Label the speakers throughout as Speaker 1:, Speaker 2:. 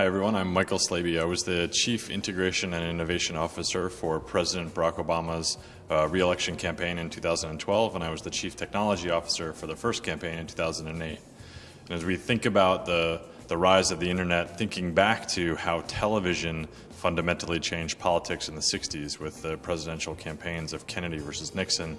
Speaker 1: Hi, everyone. I'm Michael Slaby. I was the Chief Integration and Innovation Officer for President Barack Obama's uh, reelection campaign in 2012, and I was the Chief Technology Officer for the first campaign in 2008. And as we think about the, the rise of the internet, thinking back to how television fundamentally changed politics in the 60s with the presidential campaigns of Kennedy versus Nixon,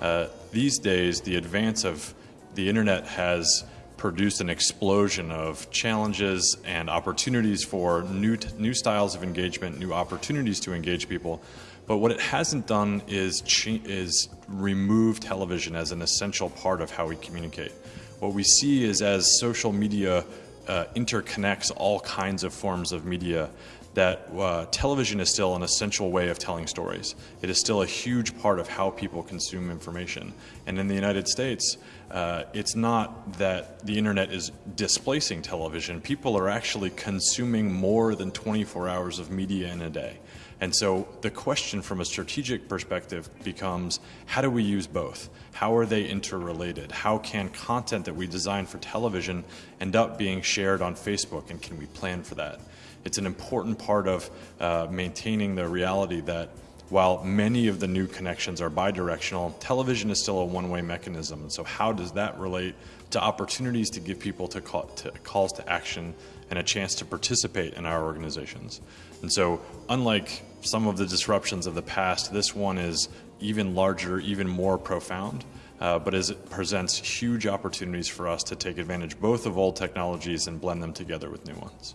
Speaker 1: uh, these days the advance of the internet has produced an explosion of challenges and opportunities for new, new styles of engagement, new opportunities to engage people. But what it hasn't done is, is remove television as an essential part of how we communicate. What we see is as social media uh, interconnects all kinds of forms of media, that uh, television is still an essential way of telling stories. It is still a huge part of how people consume information. And in the United States, uh, it's not that the internet is displacing television. People are actually consuming more than 24 hours of media in a day. And so the question from a strategic perspective becomes, how do we use both? How are they interrelated? How can content that we design for television end up being shared on Facebook, and can we plan for that? It's an important part of uh, maintaining the reality that while many of the new connections are bidirectional, television is still a one-way mechanism. And so how does that relate to opportunities to give people to, call, to calls to action and a chance to participate in our organizations? And so unlike some of the disruptions of the past, this one is even larger, even more profound. Uh, but as it presents huge opportunities for us to take advantage both of old technologies and blend them together with new ones.